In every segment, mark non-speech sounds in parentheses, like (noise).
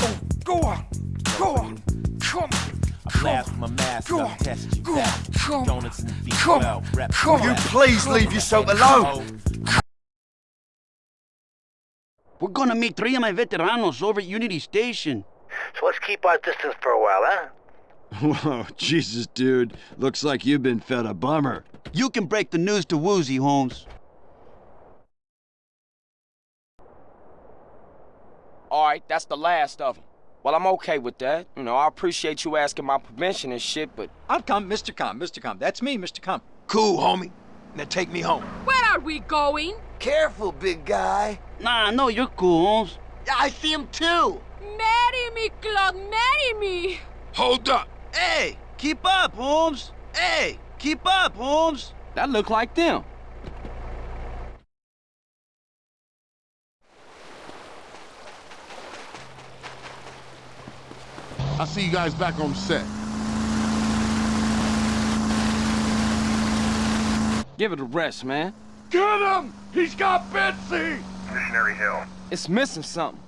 Oh, go on. Go on. Come on. I blast my mask, Go I'm on. you Go back. on. Come on. Donuts and Come B12, on. rep Come on. You please leave yourself alone. We're gonna meet three of my veteranos over at Unity Station. So let's keep our distance for a while, huh? (laughs) Whoa, Jesus, dude. Looks like you've been fed a bummer. You can break the news to Woozie, Holmes. All right, that's the last of them. Well, I'm okay with that. You know, I appreciate you asking my permission and shit, but I'm come, Mr. Com, Mr. Com. That's me, Mr. Com. Cool, homie. Now take me home. Where are we going? Careful, big guy. Nah, no, you're cool, Holmes. I see him too. Marry me, Claude, marry me. Hold up. Hey, keep up, Holmes. Hey, keep up, Holmes. that look like them. I'll see you guys back on set. Give it a rest, man. Get him! He's got Betsy! Missionary Hill. It's missing something.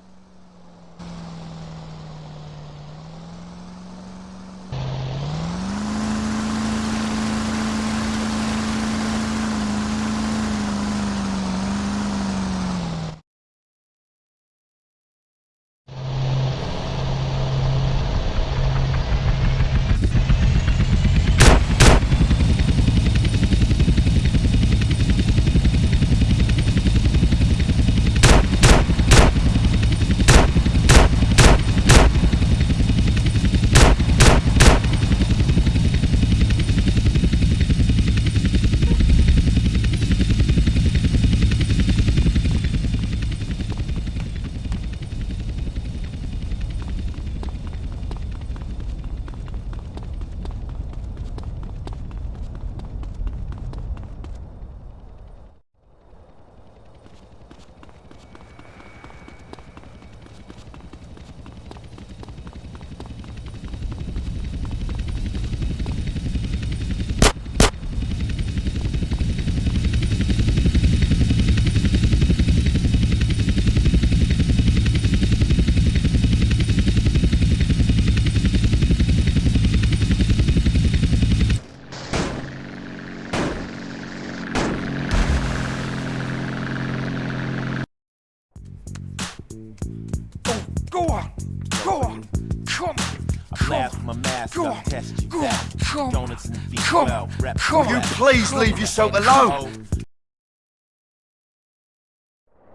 Leave yourself alone.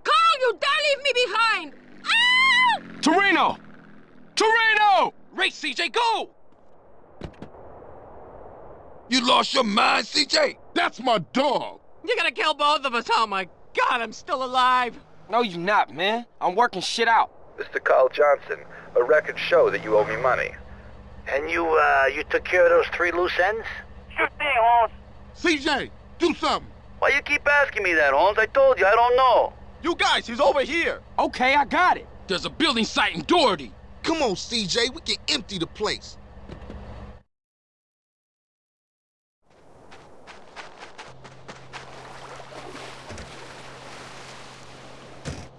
Carl, you dare leave me behind. Ow! Toreno! Toreno! Race, CJ, go! You lost your mind, CJ? That's my dog. You're gonna kill both of us. Oh my god, I'm still alive. No, you're not, man. I'm working shit out. Mr. Carl Johnson, a record show that you owe me money. And you, uh, you took care of those three loose ends? Sure thing, Holmes. CJ, do something. Why you keep asking me that, Holmes? I told you, I don't know. You guys, he's over here. Okay, I got it. There's a building site in Doherty. Come on, CJ, we can empty the place.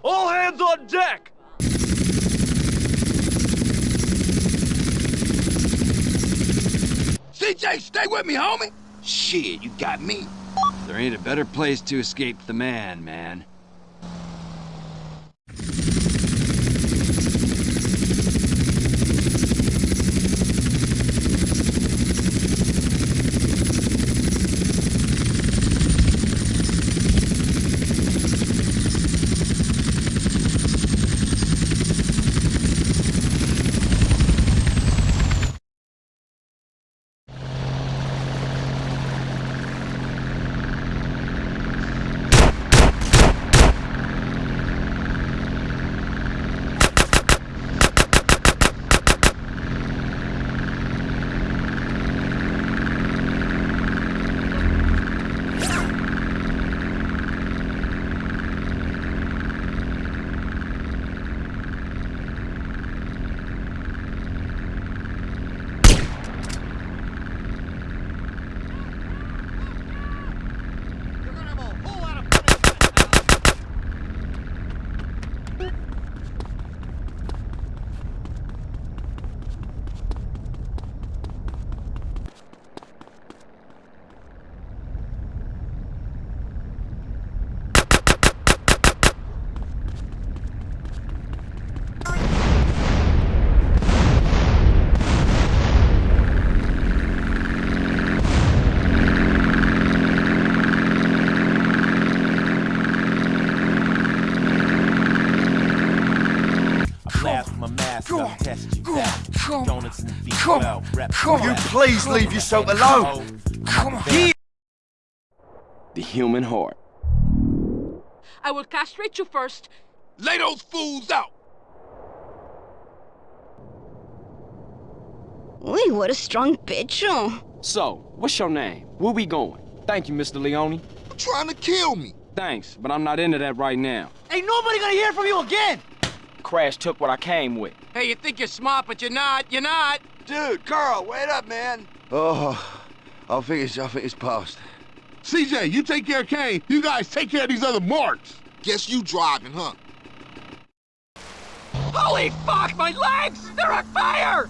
All hands on deck! CJ, stay with me, homie. Shit, you got me. There ain't a better place to escape the man, man. Come well, Come on. You please leave yourself alone. Come on. The human heart. I will castrate you first. Lay those fools out. Uy, what a strong pecho. So, what's your name? Where we going? Thank you, Mr. Leone. You're trying to kill me. Thanks, but I'm not into that right now. Ain't nobody gonna hear from you again! Crash took what I came with. Hey, you think you're smart, but you're not. You're not. Dude, Carl, wait up, man. Oh, I think it's, I think it's past. CJ, you take care of Kane. You guys take care of these other marks. Guess you driving, huh? Holy fuck, my legs! They're on fire!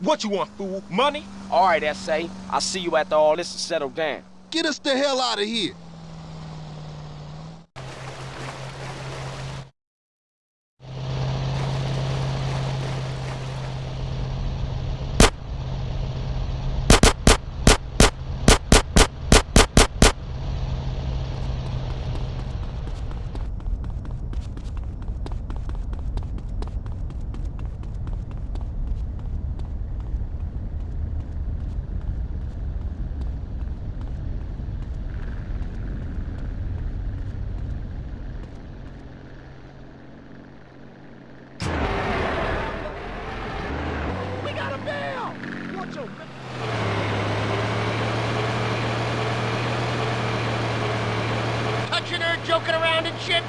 What you want, fool? Money? All right, S.A. I'll see you after all this is settled down. Get us the hell out of here. We got him down! Watch your... Touching her, joking around and shit?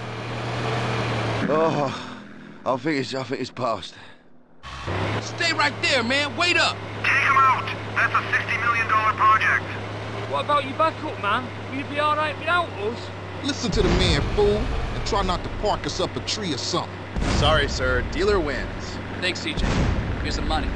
Oh, I think it's, I think it's past. Stay right there, man. Wait up. Take him out! That's a $60 million project. What about you back up, man? Will you be alright without us? Listen to the man, fool, and try not to park us up a tree or something. Sorry, sir. Dealer wins. Thanks, CJ. Here's the money.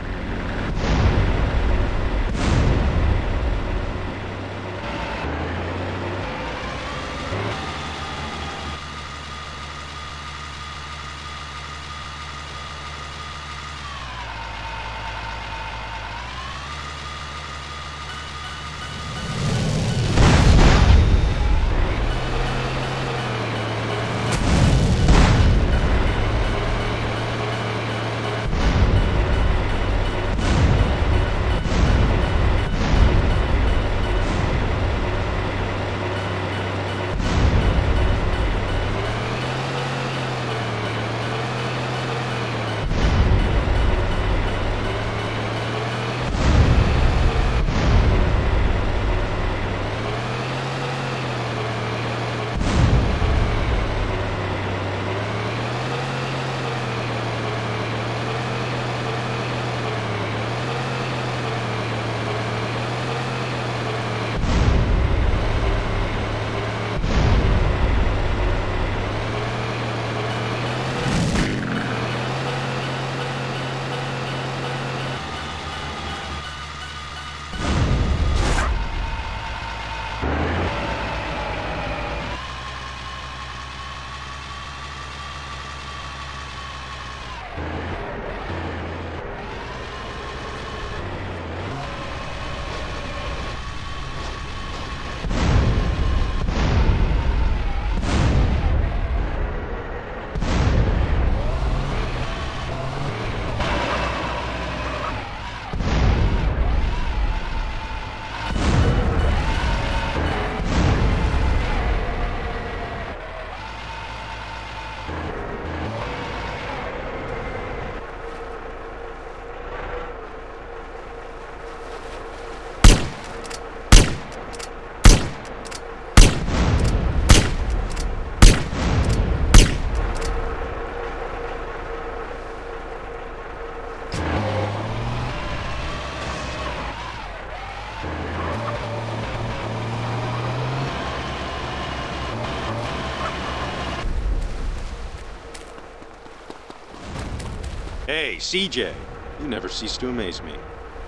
Hey, CJ. You never cease to amaze me.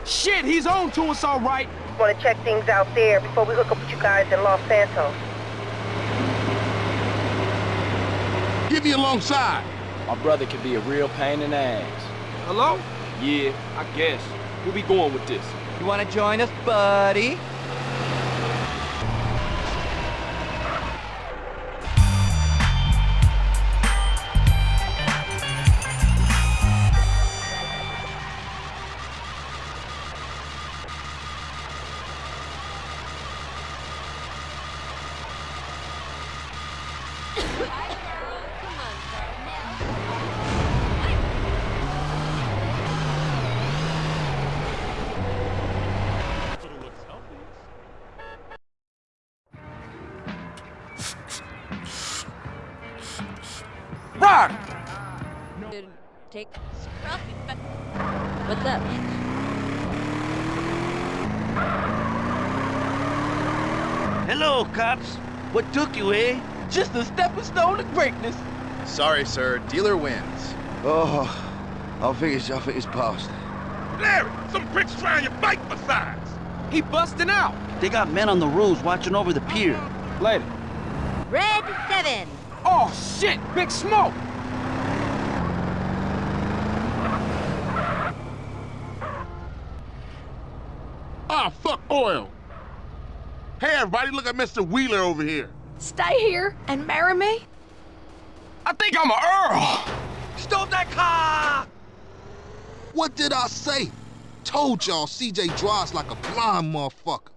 Shit, he's on to us all right. Want to check things out there before we hook up with you guys in Los Santos. Get me alongside. My brother can be a real pain in the ass. Hello? Yeah, I guess. Where we going with this? You wanna join us, buddy? What's up? Hello, cops. What took you, eh? Just a stepping stone to greatness. Sorry, sir. Dealer wins. Oh, I think it's, I think it's past. Larry, some pricks trying your bike besides. He busting out. They got men on the roads watching over the pier. Later. Red 7. Oh, shit! Big smoke! Hey, everybody, look at Mr. Wheeler over here. Stay here and marry me? I think I'm a Earl! Stop that car! What did I say? Told y'all CJ drives like a blind motherfucker.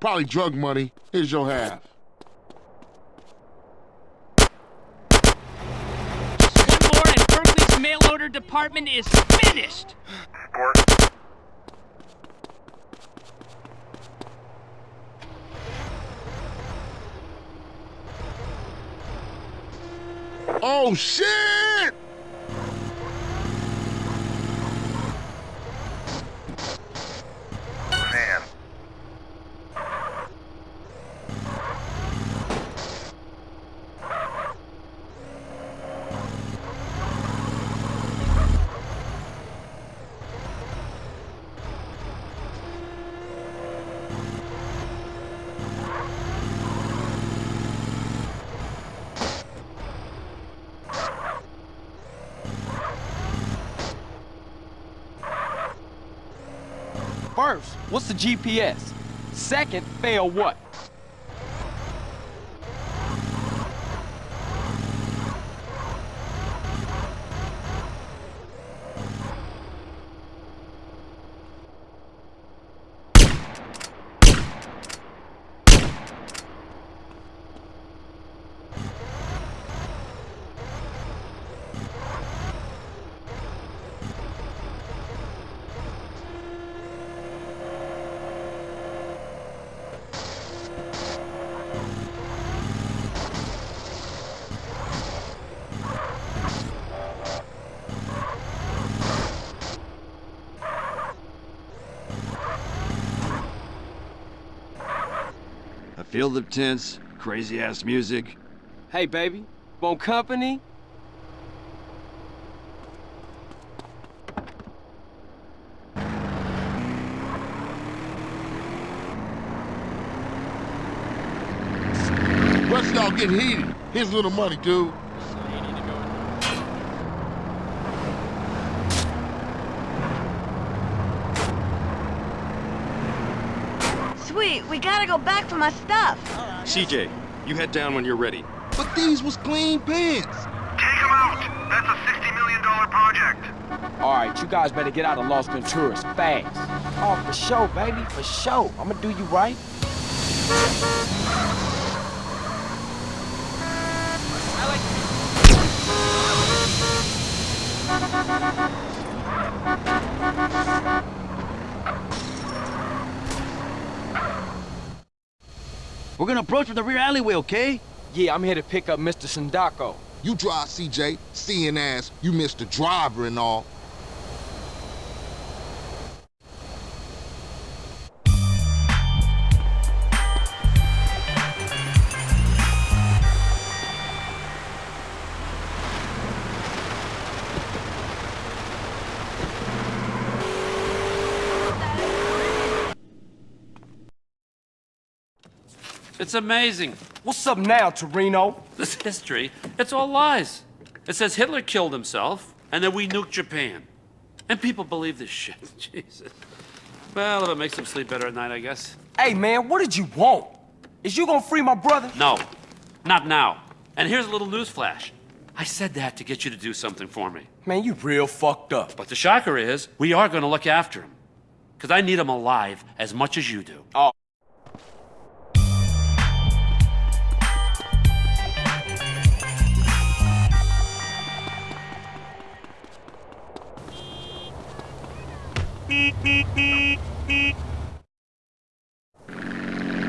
Probably drug money. Here's your half. One more and Berkley's mail order department is finished! Oh, shit! Man. First, what's the GPS? Second, fail what? I feel the tense, crazy ass music. Hey, baby, want company? Rest of y'all get heated. Here's a little money, dude. Sweet, we gotta go back for my stuff. CJ, you head down when you're ready. But these was clean pants. Take him out! That's a $60 million project. All right, you guys better get out of Los Venturas fast. Oh, for sure, baby, for sure. I'm gonna do you right. We're gonna approach from the rear alleyway, okay? Yeah, I'm here to pick up Mr. Sindacco. You drive, CJ. Seeing as you missed the driver and all. It's amazing. What's up now, Toreno? This history, it's all lies. It says Hitler killed himself, and then we nuked Japan. And people believe this shit. (laughs) Jesus. Well, if it makes him sleep better at night, I guess. Hey, man, what did you want? Is you gonna free my brother? No, not now. And here's a little news flash. I said that to get you to do something for me. Man, you real fucked up. But the shocker is, we are gonna look after him. Because I need him alive as much as you do. Oh.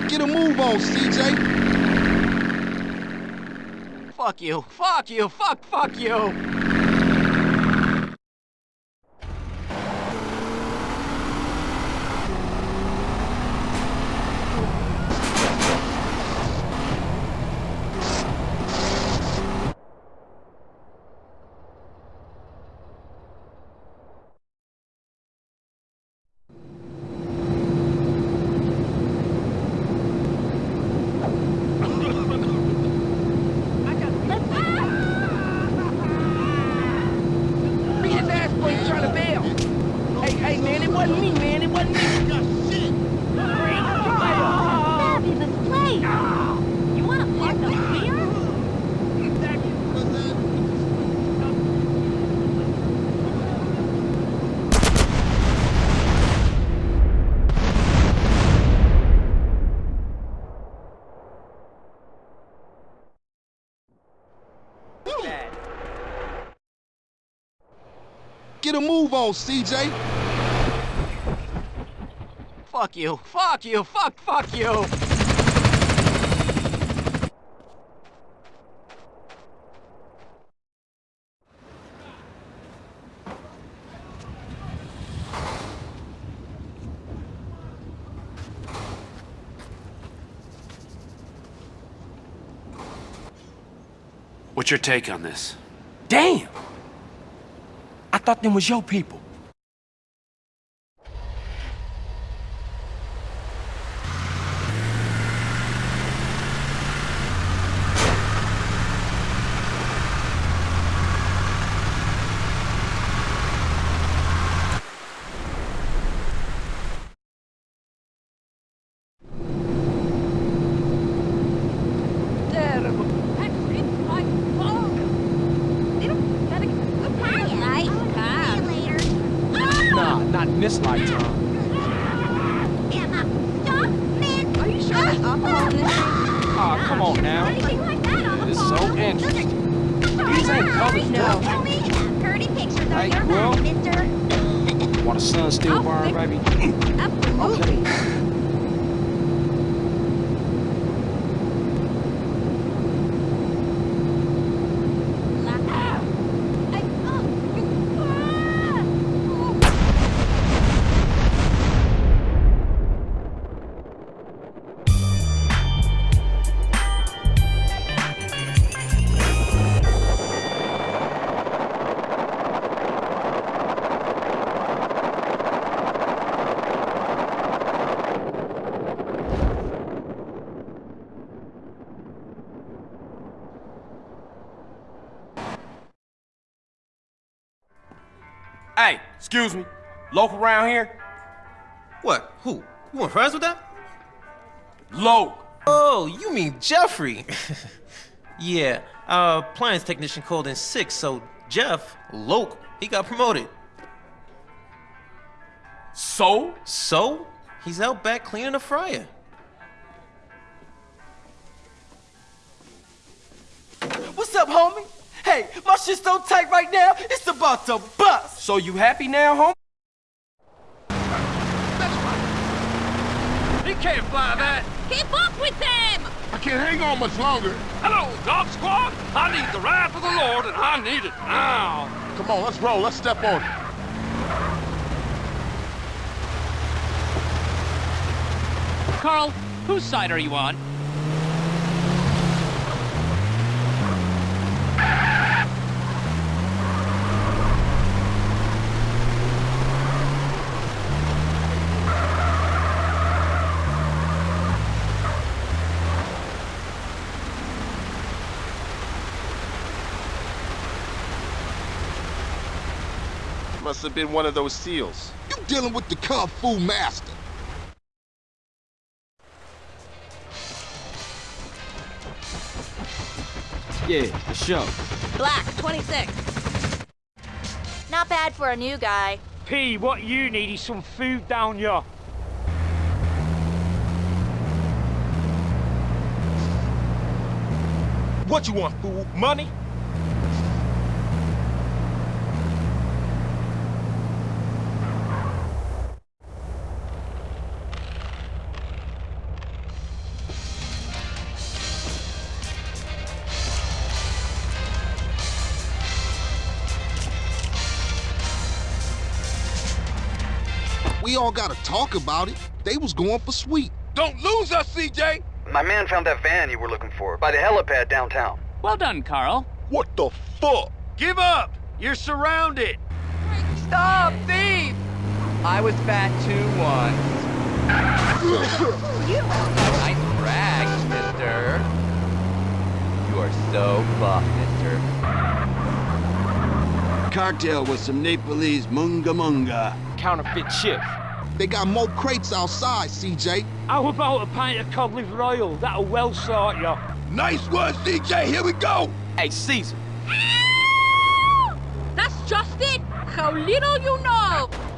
Get a move on, CJ. Fuck you. Fuck you. Fuck, fuck you. Beat his ass before you try to bail. Hey, hey, man, it wasn't me, man. It wasn't me. Fabulous place. You want to park up here? Get a move on, CJ. Fuck you. Fuck you. Fuck, fuck you. What's your take on this? Damn! Thought them was your people. Hey, excuse me. Local around here? What? Who? You want friends with that? Local. Oh, you mean Jeffrey? (laughs) yeah, our appliance technician called in sick, so Jeff, Loke, he got promoted. So? So? He's out back cleaning the fryer. What's up, homie? Hey, my shit's so tight right now, it's about to bust. So you happy now, homie? He can't fly that. Keep up with them! I can't hang on much longer. Hello, dog squad. I need the ride of the Lord, and I need it now. Come on, let's roll. Let's step on it. Carl, whose side are you on? Must have been one of those seals. You dealing with the Kung Fu Master. Yeah, the show. Black, 26. Not bad for a new guy. P, what you need is some food down here. What you want, fool? Money? We all gotta talk about it. They was going for sweet. Don't lose us, CJ! My man found that van you were looking for by the helipad downtown. Well done, Carl. What the fuck? Give up! You're surrounded! Stop, thief! I was fat too once. (laughs) nice rags, mister. You are so buff, mister. Cocktail with some Nepalese munga munga. Counterfeit chip. They got more crates outside, CJ. How about a pint of cod liver oil? That'll well sort you. Nice one, CJ. Here we go. Hey, Cesar. That's just it! How little you know!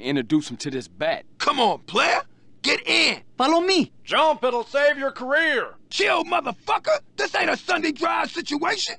Yeah, introduce him to this bat. Come on, player. Get in. Follow me! Jump, it'll save your career. Chill, motherfucker. This ain't a Sunday drive situation.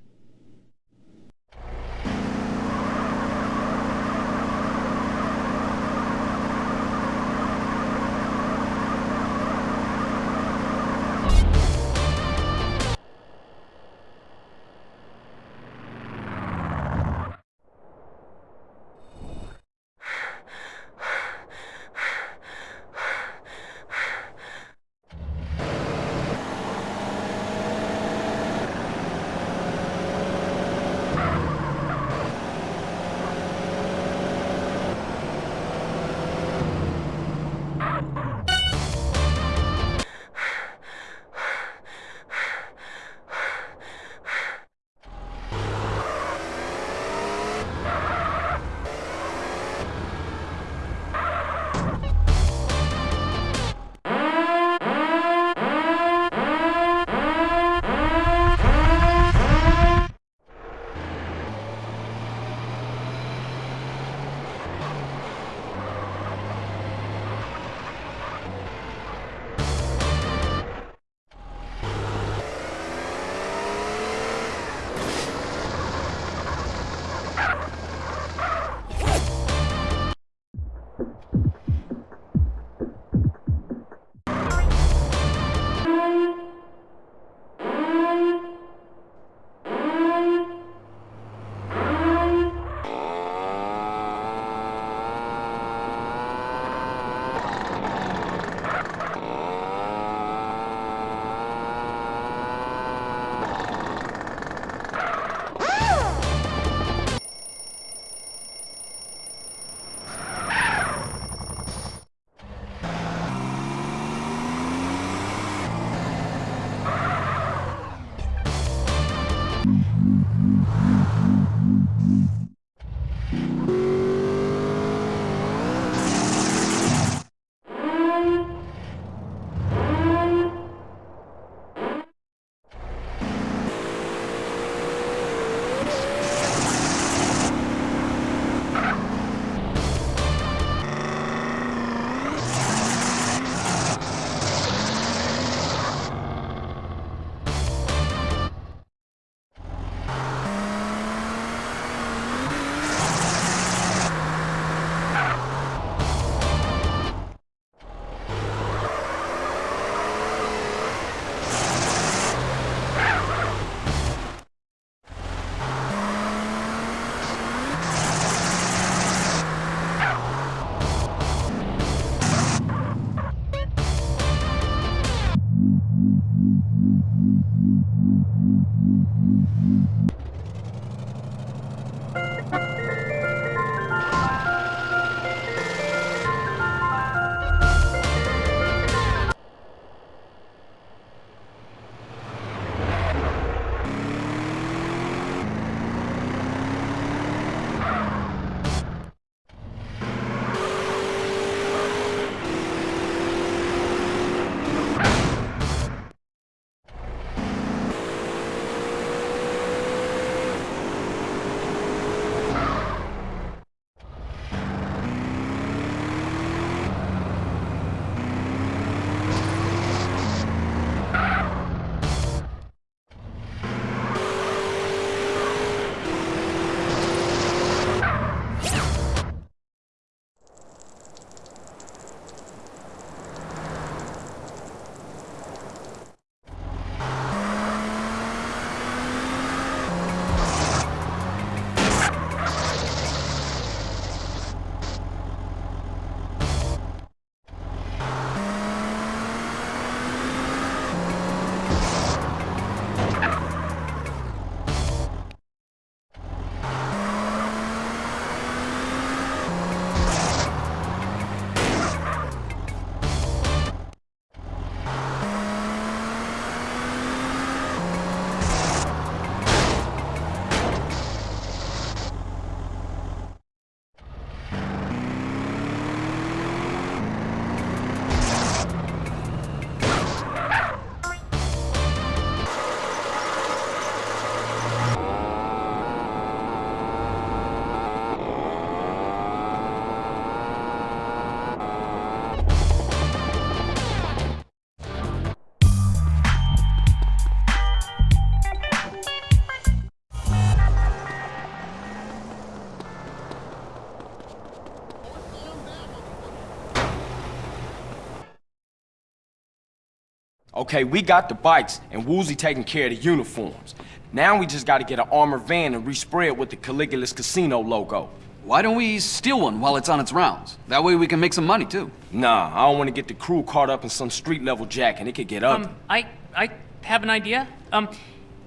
Okay, we got the bikes, and Woozie taking care of the uniforms. Now we just gotta get an armored van and respray it with the Caligula's Casino logo. Why don't we steal one while it's on its rounds? That way we can make some money, too. Nah, I don't want to get the crew caught up in some street-level jack, and it could get ugly. Um, I, I have an idea. Um,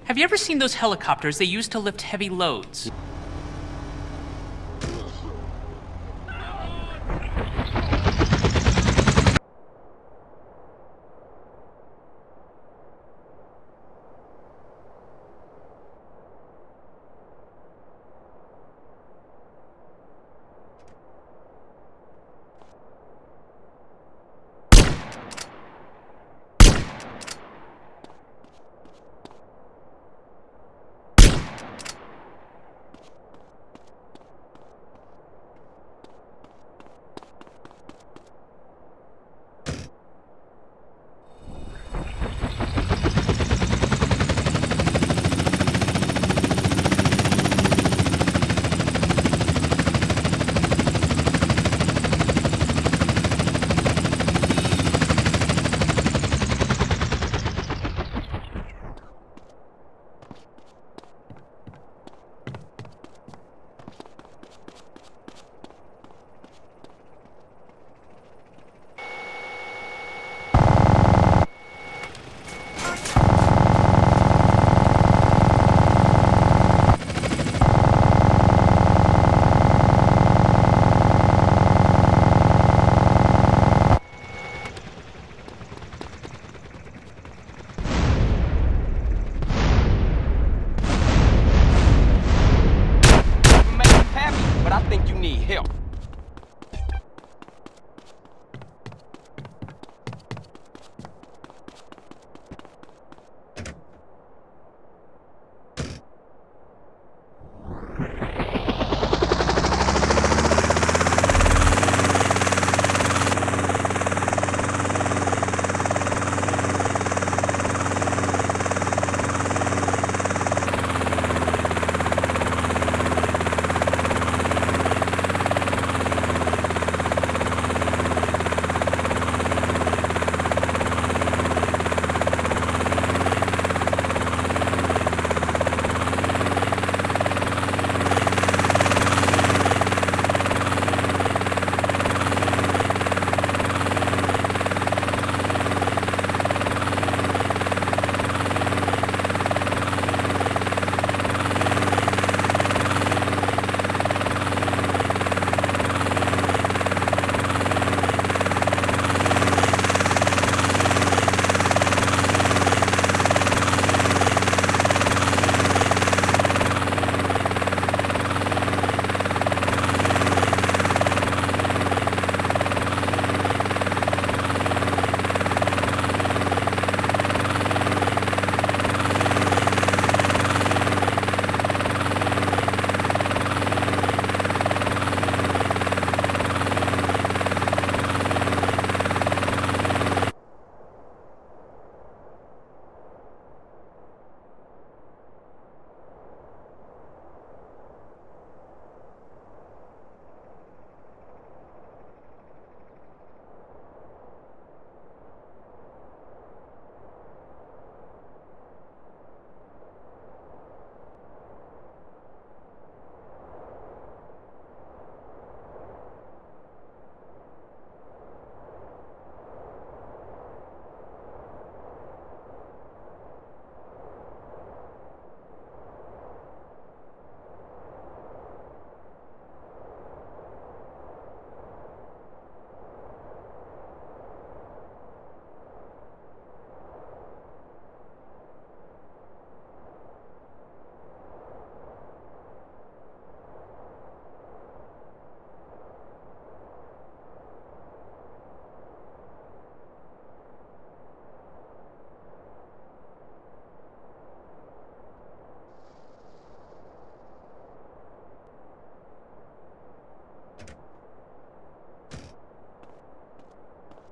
have you ever seen those helicopters they use to lift heavy loads?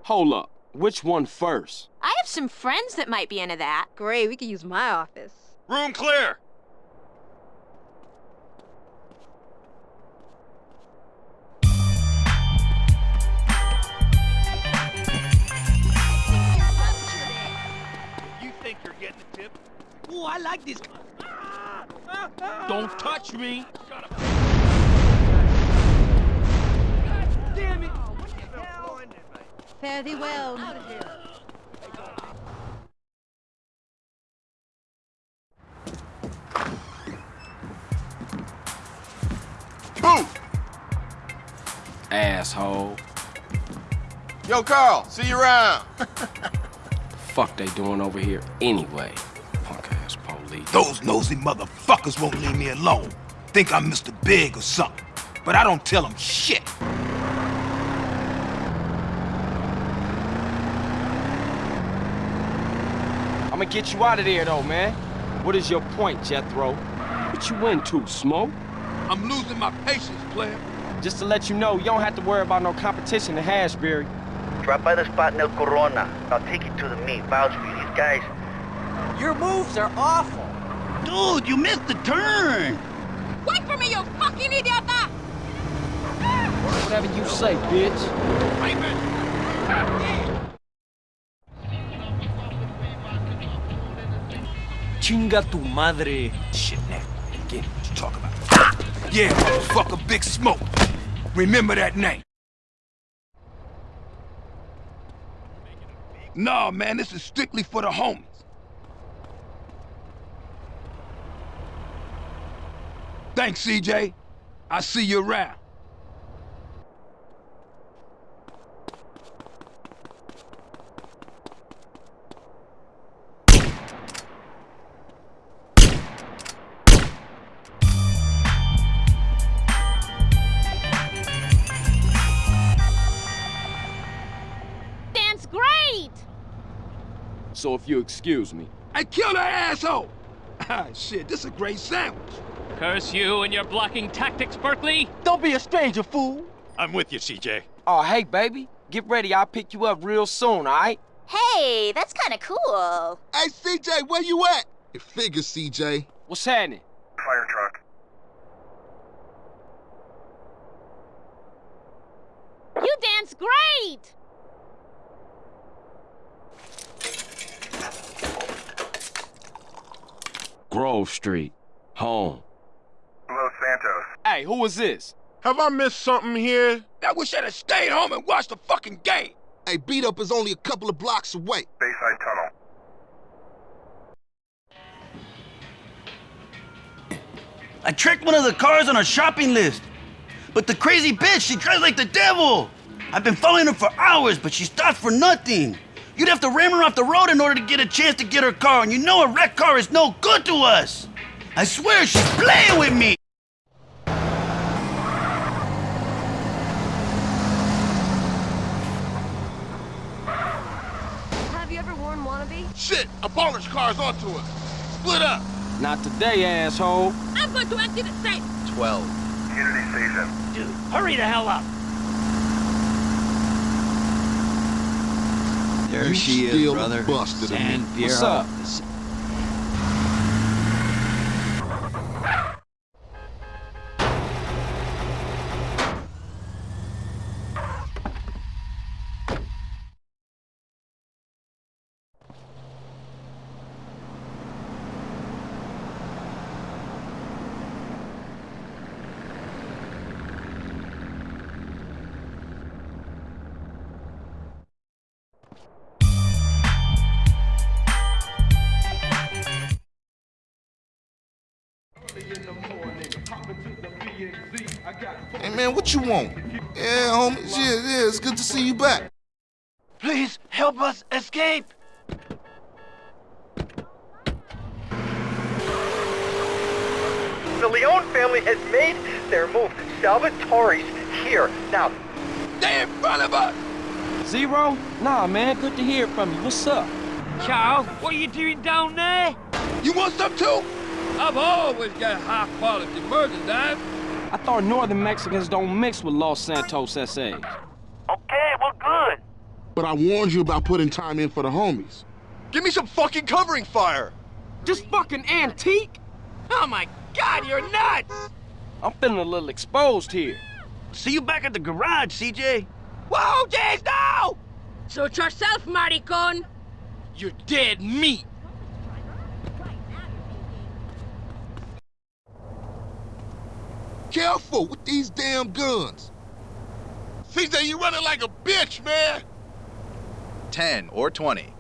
Hold up. Which one first? I have some friends that might be into that. Great, we could use my office. Room clear! You think you're getting a tip? Ooh, I like this. Ah, ah, ah. Don't touch me. Fare thee well. Boom! Asshole. Yo, Carl, see you around. (laughs) Fuck they doing over here anyway? Punk ass police. Those nosy motherfuckers won't leave me alone. Think I'm Mr. Big or something. But I don't tell them shit. I'ma get you out of there though, man. What is your point, Jethro? What you into, Smoke? I'm losing my patience, player. Just to let you know, you don't have to worry about no competition in Hashbury. Drop by the spot in El Corona. I'll take you to the meet. Vouch for you. These guys, Your moves are awful. Dude, you missed the turn. Wait for me, you fucking idiot! Ah! Whatever you say, bitch. Chinga tu madre. Shit, now. Again, what you talk about? Yeah, motherfucker, Big Smoke. Remember that name. Nah, man, this is strictly for the homies. Thanks, CJ. I'll see you around. If you excuse me. I killed that asshole! (laughs) Ah, shit, this is a great sandwich. Curse you and your blocking tactics, Berkley! Don't be a stranger, fool. I'm with you, CJ. Oh, hey, baby. Get ready. I'll pick you up real soon, all right? Hey, that's kind of cool. Hey, CJ, where you at? It figures, CJ. What's happening? Fire truck. You dance great! Grove Street. Home. Los Santos. Hey, who is this? Have I missed something here? I wish I'd have stayed home and watched the fucking game. Hey, beat up is only a couple of blocks away. Bayside Tunnel. I tricked one of the cars on a shopping list. But the crazy bitch, she drives like the devil. I've been following her for hours, but she stopped for nothing. You'd have to ram her off the road in order to get a chance to get her car, and you know a wrecked car is no good to us. I swear she's playing with me. Have you ever worn wannabe? Shit, a baller's car's onto us. Split up. Not today, asshole. I'm going to empty the safe. 12. Unity Station. Dude, hurry the hell up. There You she is, brother. busted. San What's up? What you want? Yeah, homies, yeah, yeah, it's good to see you back. Please help us escape. the Leone family has made their move. Salvatore's here. Now, They in front of us. Zero? Nah, man. Good to hear from you. What's up? Charles, what are you doing down there? You want some too? I've always got high quality merchandise. I thought Northern Mexicans don't mix with Los Santos SAs. okay, we're good. But I warned you about putting time in for the homies. Give me some fucking covering fire! This fucking antique? Oh my god, you're nuts! I'm feeling a little exposed here. See you back at the garage, CJ. Whoa, Jace, no! Suit yourself, maricon! You're dead meat! Careful with these damn guns. CJ, you running like a bitch, man! 10 or 20.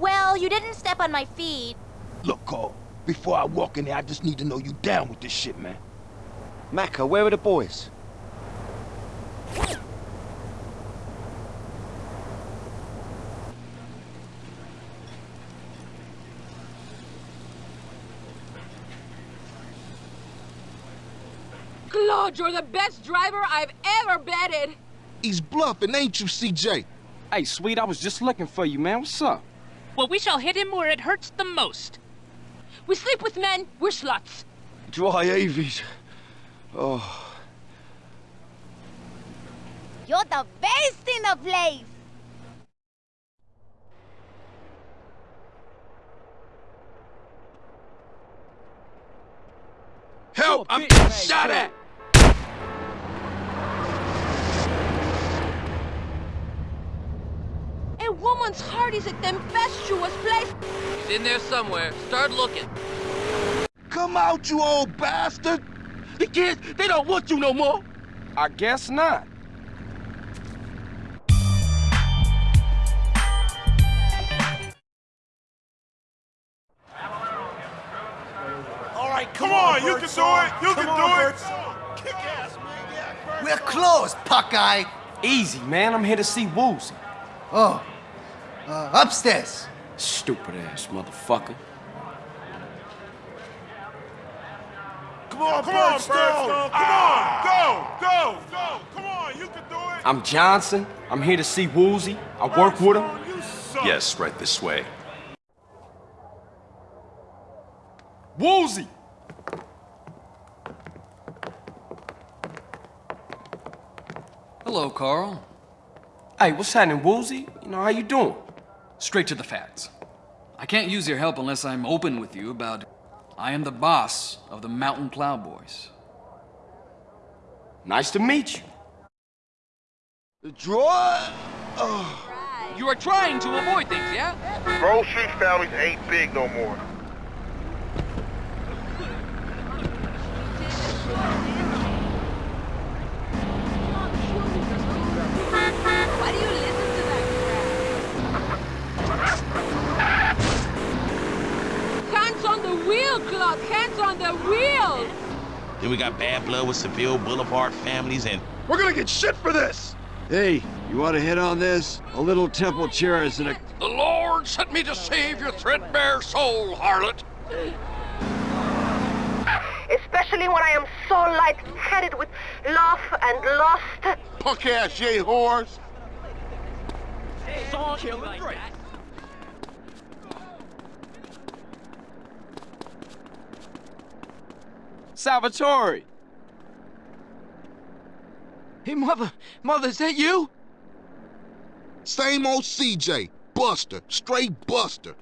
Well, you didn't step on my feet. Look, Cole, before I walk in there, I just need to know you down with this shit, man. Macca, where are the boys? You're the best driver I've ever betted! He's bluffing, ain't you, CJ? Hey, sweet, I was just looking for you, man. What's up? Well, we shall hit him where it hurts the most. We sleep with men, we're sluts. Dry avies. Oh. You're the best in the place! Help! I'm getting shot at! A woman's heart is a tempestuous place. He's in there somewhere. Start looking. Come out, you old bastard! The kids, they don't want you no more! I guess not. All right, Come on, you can do it! You can do it! We're closed, Puckeye. Easy, man. I'm here to see Woozie. Oh, uh, upstairs. Stupid ass motherfucker. Come on, come on, Birdstone! Come on! Go! Go! Go! Come on, you can do it! I'm Johnson. I'm here to see Woozie. I work with him. Yes, right this way. Woozie! Hello, Carl. Hey, what's happening, Woozie? You know, how you doing? Straight to the facts. I can't use your help unless I'm open with you about I am the boss of the Mountain Cloud Boys. Nice to meet you. The draw? Oh. You are trying to avoid things, yeah? Grove Street families ain't big no more. Why do you listen to that crap? Hands on the wheel, Claude! Hands on the wheel! Then we got bad blood with Seville Boulevard families and We're gonna get shit for this! Hey, you want to hit on this? A little temple chair isn't a... The Lord sent me to save your threadbare soul, harlot! Especially when I am so light-headed with love and lust. Punk ass yay whores. Song Salvatore! Hey, mother, mother, is that you? Same old CJ. Buster. Straight Buster.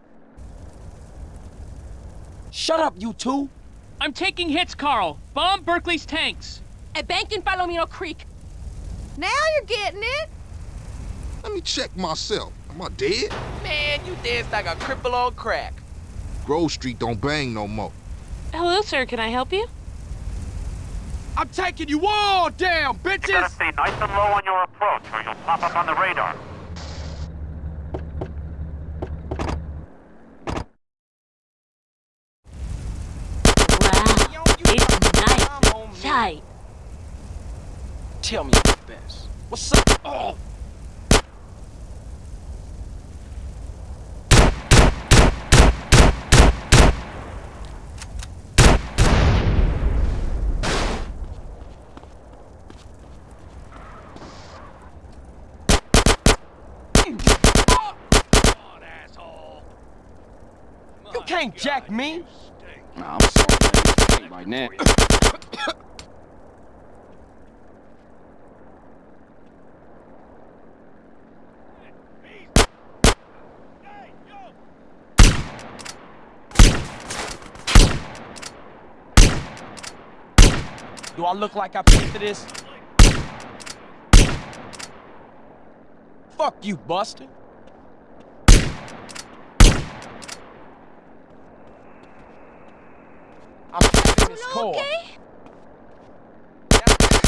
Shut up, you two! I'm taking hits, Carl. Bomb Berkley's tanks. A bank in Palomino Creek. Now you're getting it. Let me check myself. Am I dead? Man, you dance like a cripple on crack. Grove Street don't bang no more. Hello, sir. Can I help you? I'm taking you all down, bitches! You gotta stay nice and low on your approach, or you'll pop up on the radar. Wow, it's nice and tight. Tell me the best. What's up? Oh! can't God, jack me. Nah, I'm sorry, man. right now. Do I look like I paid for this? Fuck you, Buster. Taking this car.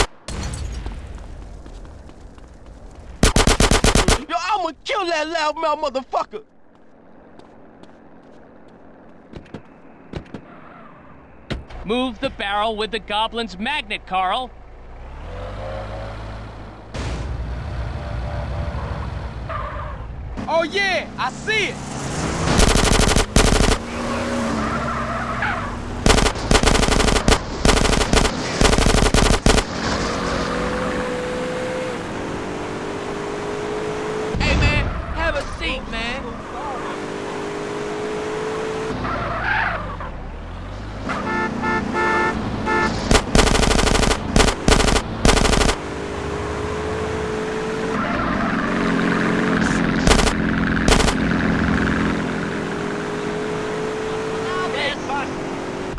Yo, I'ma kill that loudmouth motherfucker! Move the barrel with the goblin's magnet, Carl. Oh yeah, I see it. Hey man, have a seat, man.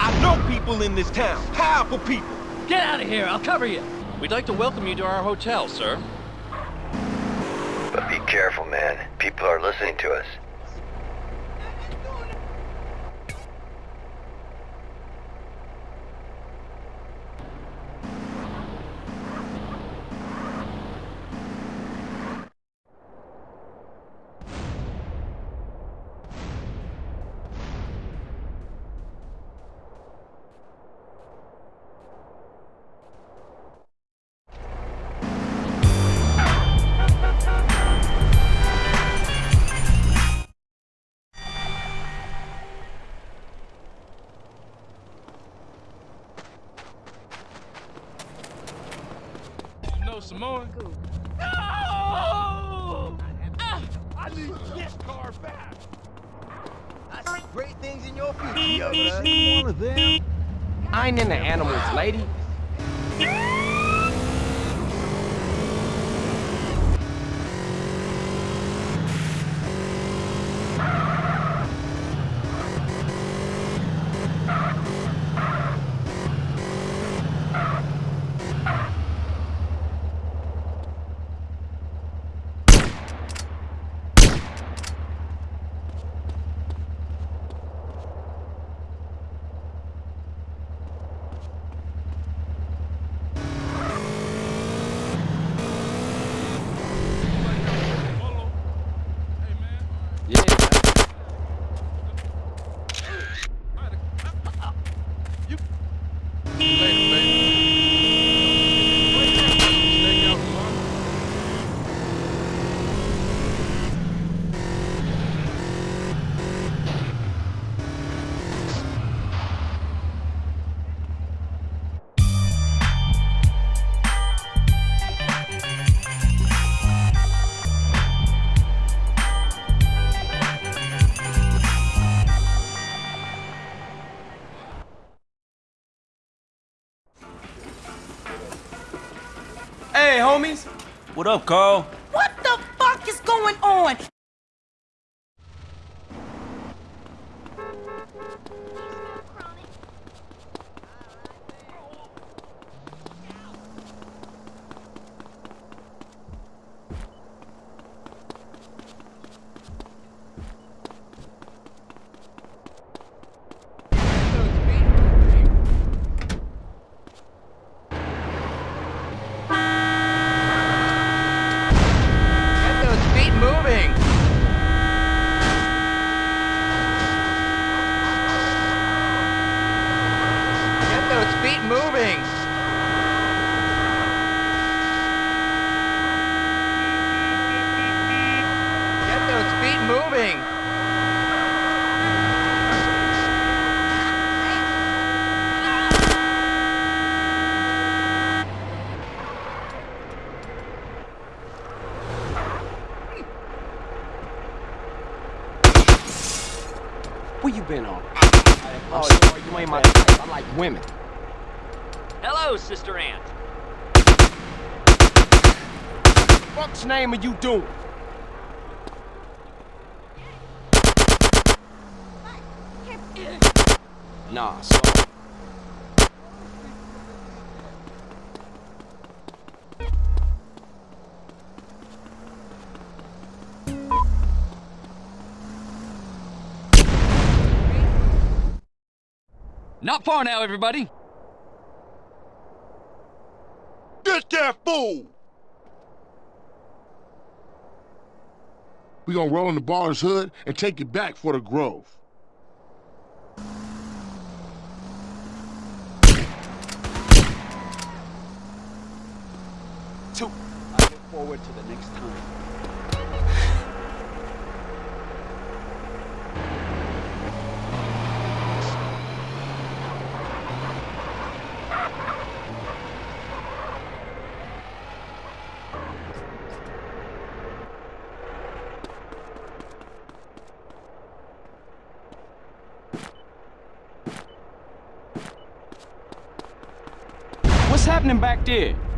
I know people in this town, powerful people. Get out of here, I'll cover you. We'd like to welcome you to our hotel, sir. But be careful, man. People are listening to us. Great things in your future, one of them? I ain't into animals, lady. What up, Carl? What the fuck is going on? Get those feet moving. Get those feet moving. Get those feet moving. Where you been on? Oh, sorry, you ain't my type. I like women. Hello, Sister Ant. Fuck's name are you doing? Nah, Not far now, everybody. Get that fool! We gonna roll in the baller's hood and take it back for the Grove. Two. I look forward to the next time. What's happening back there?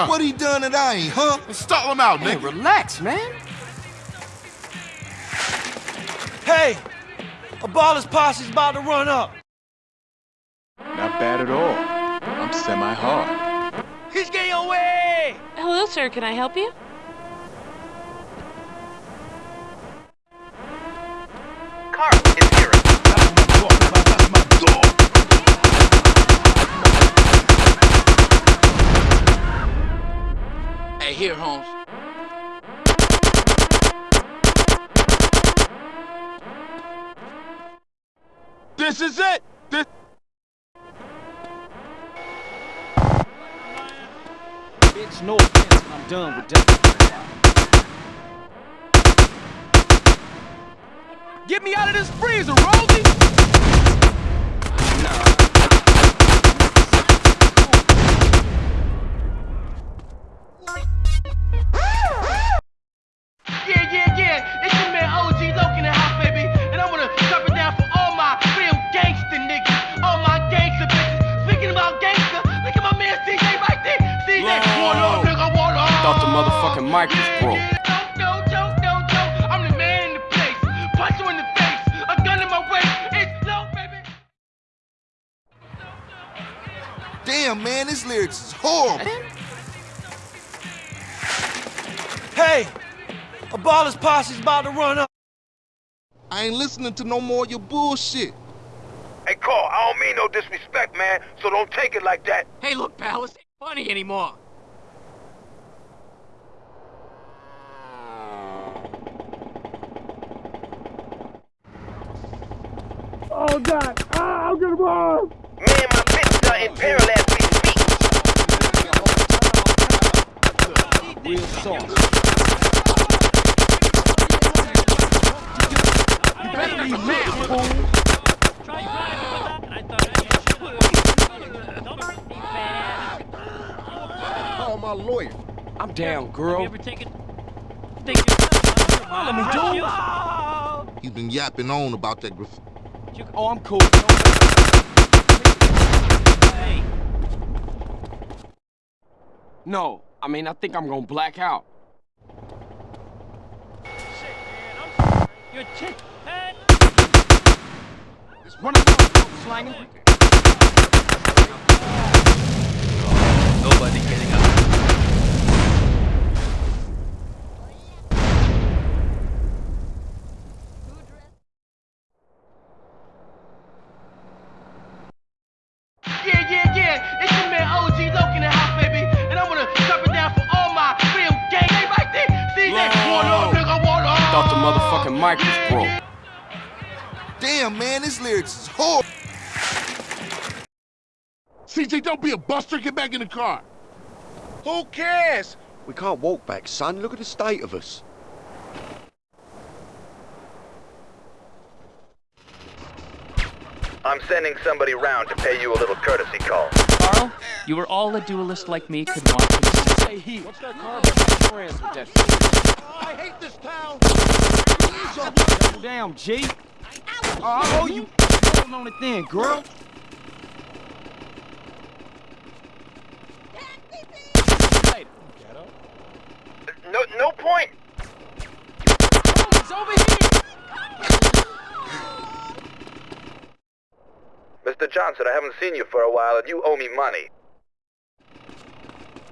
Huh? What he done that I ain't, huh? Stall him out, Hey, nigga. relax, man. Hey, a baller's posse's about to run up. Not bad at all. I'm semi-hard. He's getting away. Hello, sir. Can I help you? Hey, here, Holmes. This is it! This... Bitch, no offense, but I'm done with that. Get me out of this freezer, Rosie! Listening to no more of your bullshit. Hey, Carl, I don't mean no disrespect, man, so don't take it like that. Hey, look, pal, this ain't funny anymore. Oh, God. Ah, I'm gonna run. Me and my bitch are in peril as we speak. Real sauce. You better leave now, fool. Call my lawyer. I'm down, girl. Ever taken? Let me do He's been yapping on about that graffiti. Oh, I'm cool. No, I mean, I think I'm gonna black out. Your chick. Hey. One of those slanging. Nobody getting up. Yeah, yeah, yeah. It's your man OG Loc in the house, baby. And I wanna drop it down for all my real gang. Hey, right there. CJ, one up, nigga, one up. Thought the motherfucking mic was broke. Damn, man, this lyrics is horrible. CJ, don't be a buster. Get back in the car. Who cares? We can't walk back, son. Look at the state of us. I'm sending somebody round to pay you a little courtesy call. Carl, you were all a duelist like me could want to say he. What's that car friends with that? I hate this town. Damn, G. Oh, I owe you. Hold on it then, girl. No, no point. He's over here. Mr. Johnson, I haven't seen you for a while, and you owe me money.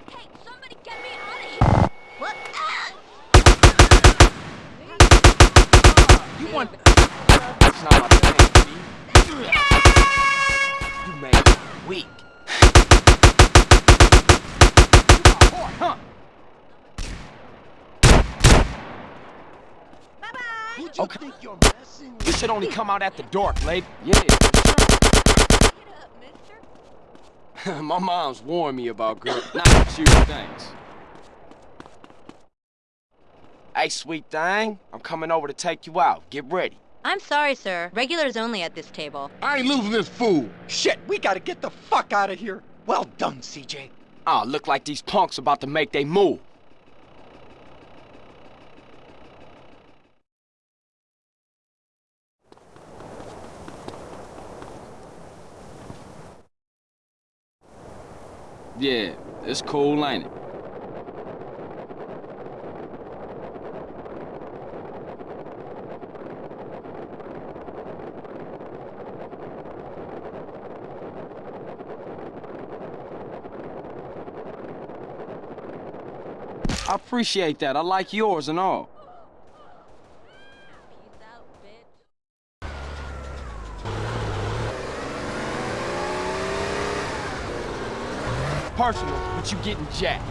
Hey, somebody get me out of here! What? You want? My thing, G. You made me weak. You whore, huh? Okay. You should only come out at the dark, lady. Yeah. My mom's warned me about girls. Not you, thanks. Hey, sweet thing. I'm coming over to take you out. Get ready. I'm sorry, sir. Regulars only at this table. I ain't losing this fool. Shit, we gotta get the fuck out of here. Well done, CJ. Ah, look like these punks about to make they move. Yeah, it's cool, ain't it? Appreciate that. I like yours and all. Personal, but you getting jacked.